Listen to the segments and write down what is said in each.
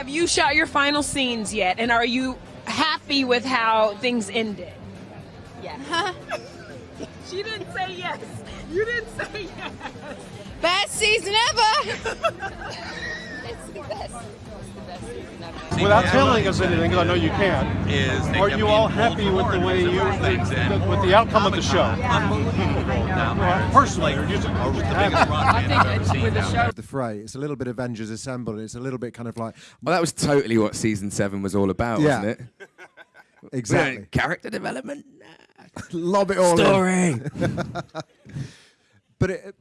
have you shot your final scenes yet? And are you happy with how things ended? Yeah. She didn't say yes. You didn't say yes. Best season ever. It's the best. It's the best season ever. Without telling us anything, because I know you can't, is are you all happy with the way you, some things and with the outcome of the show? unbelievable down there. Well, personally, or just, Or just the happy? biggest rock band I've ever seen down there. the fray. It's a little bit Avengers Assemble. And it's a little bit kind of like Well, that was totally what season seven was all about, Yeah. wasn't it? exactly Character development, lob it all in. story. But it,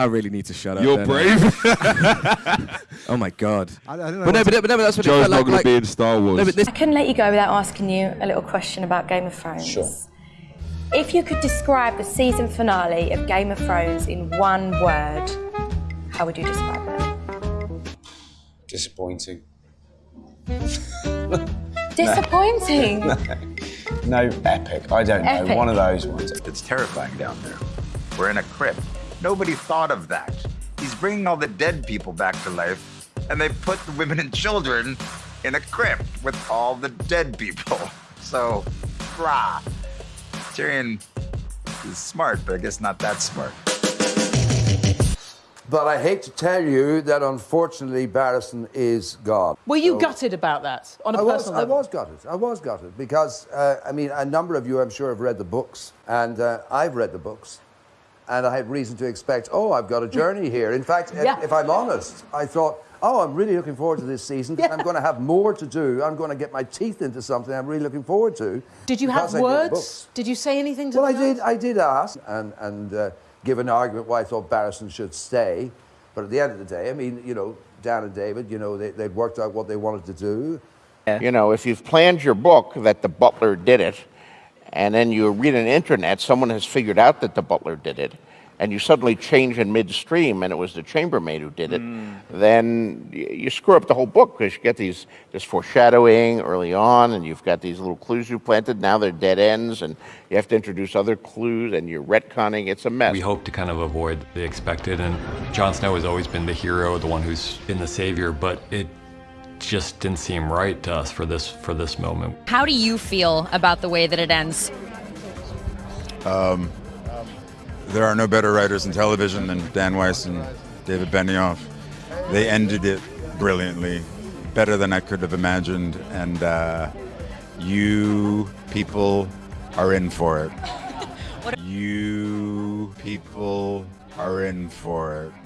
I really need to shut up. You're then. brave. oh my god. I, I don't know. But no, but, no, but no, but that's what Joe's it felt not like. going to be in Star Wars. no, but this I couldn't let you go without asking you a little question about Game of Thrones. Sure. If you could describe the season finale of Game of Thrones in one word, how would you describe it? Disappointing. Disappointing. No, epic. I don't know. One of those ones. It's terrifying down there. We're in a crypt. Nobody thought of that. He's bringing all the dead people back to life, and they put the women and children in a crypt with all the dead people. So, rah. Tyrion is smart, but I guess not that smart. But I hate to tell you that unfortunately Barristan is gone. Were you So- gutted about that on a I was, personal I was gutted. I was gutted because, uh, I mean, a number of you, I'm sure, have read the books, and uh, I've read the books, and I had reason to expect, oh, I've got a journey here. In fact, if- Yeah. if I'm honest, I thought, oh, I'm really looking forward to this season. 'cause I'm going to have more to do. I'm going to get my teeth into something I'm really looking forward to. Did you have because I words? Did you say anything to Well, I them? did. I did ask and and uh, give an argument why I thought Barristan should stay. But at the end of the day, I mean, you know, Dan and David, you know, they, they'd worked out what they wanted to do. You know, if you've planned your book that the butler did it, and then you read an internet someone has figured out that the butler did it, and you suddenly change in midstream and it was the chambermaid who did it, hmm. then you screw up the whole book because you get these this foreshadowing early on, and you've got these little clues you planted. Now they're dead ends, and you have to introduce other clues, and you're retconning. It's a mess. We hope to kind of avoid the expected, and Jon Snow has always been the hero, the one who's been the savior, but it just didn't seem right to us for this for this moment. How do you feel about the way that it ends? Um, there are no better writers in television than Dan Weiss and David Benioff. They ended it brilliantly, better than I could have imagined, and uh, you people are in for it. You people are in for it.